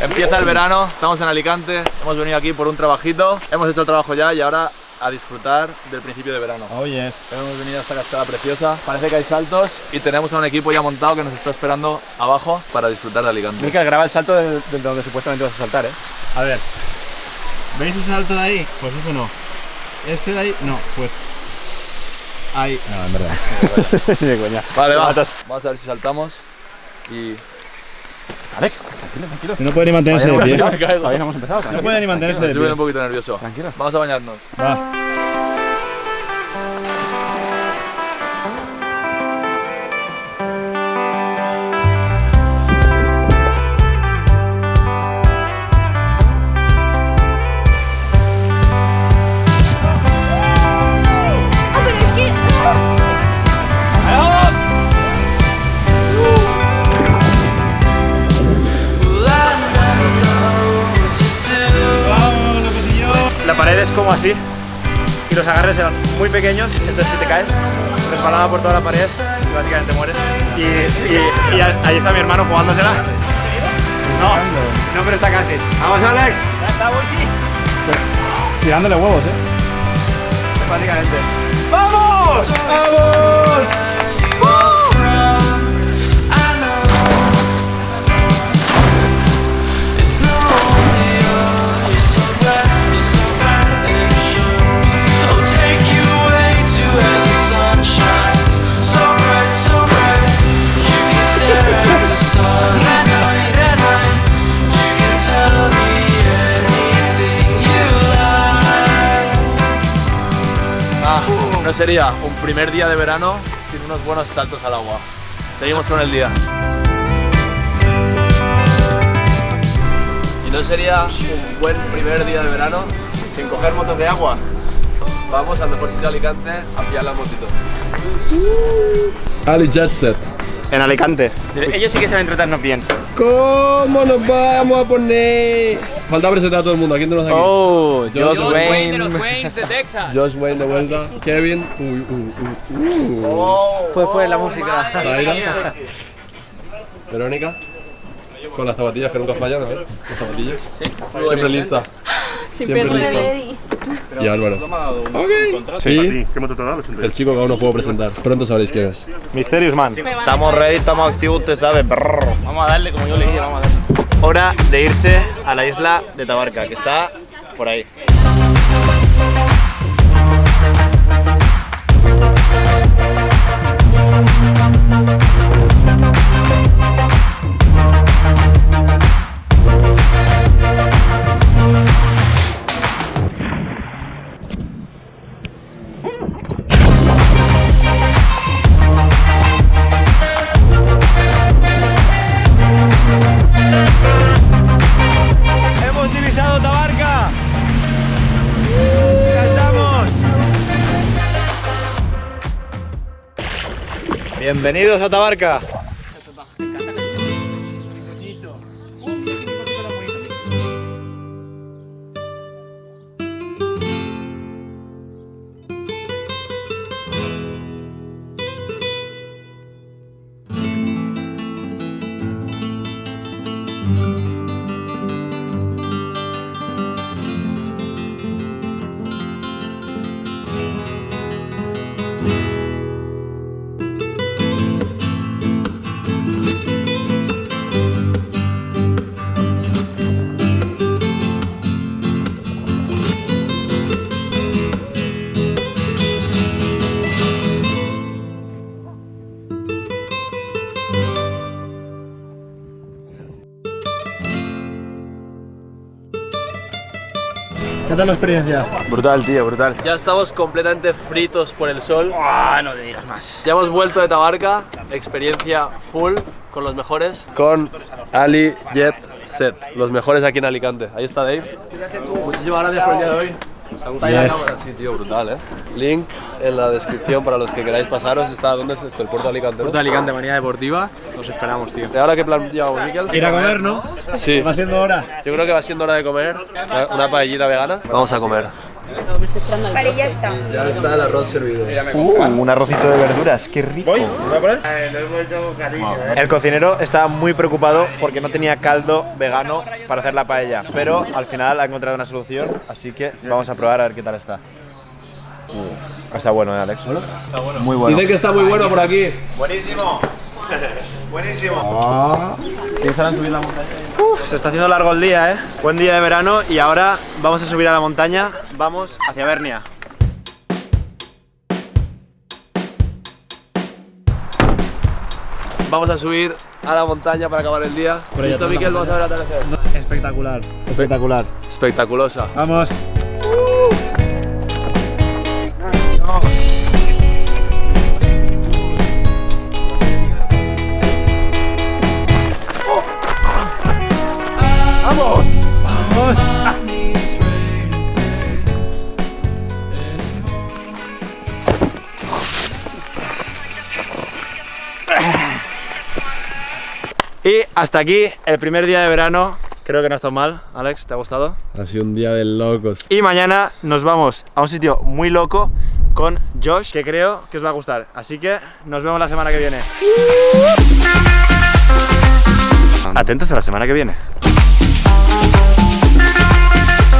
Empieza el verano, estamos en Alicante, hemos venido aquí por un trabajito, hemos hecho el trabajo ya y ahora a disfrutar del principio de verano. Oh yes. Hemos venido a esta cascada preciosa, parece que hay saltos y tenemos a un equipo ya montado que nos está esperando abajo para disfrutar de Alicante. Mikel, graba el salto de, de donde supuestamente vas a saltar, ¿eh? A ver. ¿Veis ese salto de ahí? Pues ese no. Ese de ahí, no, pues. Ahí. No, en verdad. de coña. Vale, va. Vamos a ver si saltamos y... Alex, tranquilo, tranquilo. Si no puede ni mantenerse de pie. no hemos empezado. No tranquilo. puede ni mantenerse de Estoy un pie. poquito nervioso. Tranquilo. Vamos a bañarnos. Va. Como así y los agarres eran muy pequeños, entonces si te caes, resbalaba por toda la pared y básicamente mueres. Y, y- y ahí está mi hermano jugándosela. No, no, pero está casi. ¡Vamos, Alex! Ya está, voy sí. Tirándole huevos, eh. Básicamente. ¡Vamos! ¡Vamos! Sería un primer día de verano sin unos buenos saltos al agua. Seguimos con el día. Y no sería un buen primer día de verano Sin coger motos de agua. Vamos al mejor sitio de Alicante a pillar las motitos. Ali Jet Set. En Alicante. Ellos sí que saben tratarnos bien. ¿Cómo nos vamos a poner? Falta presentar a todo el mundo. ¿A quién tenemos aquí? Oh, Josh Wayne. Waynes de Texas. Josh Wayne de vuelta. Kevin. Uy, uy, uy, uy. Fue después la música. Zaira. Verónica. Con las zapatillas que nunca fallan, a ver. Las zapatillas. Siempre lista. Siempre lista. Y Álvaro. Ok. Y ¿Qué moto te da? el chico que aún no puedo presentar. Pronto sabréis quién es. Mysterious Man. Estamos ready, estamos activos, usted sabe. Brrr. Vamos a darle como yo le dije, vamos a darle. Hora de irse a la isla de Tabarca, que está por ahí. Bienvenidos a Tabarca. ¿Qué tal la experiencia? Brutal, tío, brutal. Ya estamos completamente fritos por el sol. Ah, no te digas más. Ya hemos vuelto de Tabarca, experiencia full con los mejores. Con Ali Jet Set, los mejores aquí en Alicante. Ahí está Dave. Muchísimas gracias por el día de hoy. Yes. cámara. Sí, tío, brutal, ¿eh? Link en la descripción para los que queráis pasaros. Está, ¿dónde es esto? El puerto de Alicante. Puerto de Alicante, manía deportiva. Los esperamos, tío. ¿Y ahora qué plan llevamos, Miquel? Ir a comer, ¿no? Sí. Va siendo hora. Yo creo que va siendo hora de comer una paellita vegana. Vamos a comer. Vale, ya está. Ya está el arroz servido. un arrocito de verduras, qué rico. ¿Voy? ¿Voy a poner? El cocinero estaba muy preocupado porque no tenía caldo vegano para hacer la paella, pero al final ha encontrado una solución, así que vamos a probar a ver qué tal está. Está bueno, ¿eh, Alex? Muy bueno. Dicen que está muy bueno por aquí. Buenísimo. Buenísimo. Se está haciendo largo el día, ¿eh? Buen día de verano y ahora vamos a subir a la montaña. Vamos hacia Bernia. Vamos a subir a la montaña para acabar el día. ¿Listo, Miquel? Vamos a ver el atardecer. Espectacular, espectacular. Espectaculosa. ¡Vamos! Y hasta aquí el primer día de verano. Creo que no está mal, Alex, ¿te ha gustado? Ha sido un día de locos. Y mañana nos vamos a un sitio muy loco con Josh, que creo que os va a gustar. Así que nos vemos la semana que viene. Atentos a la semana que viene.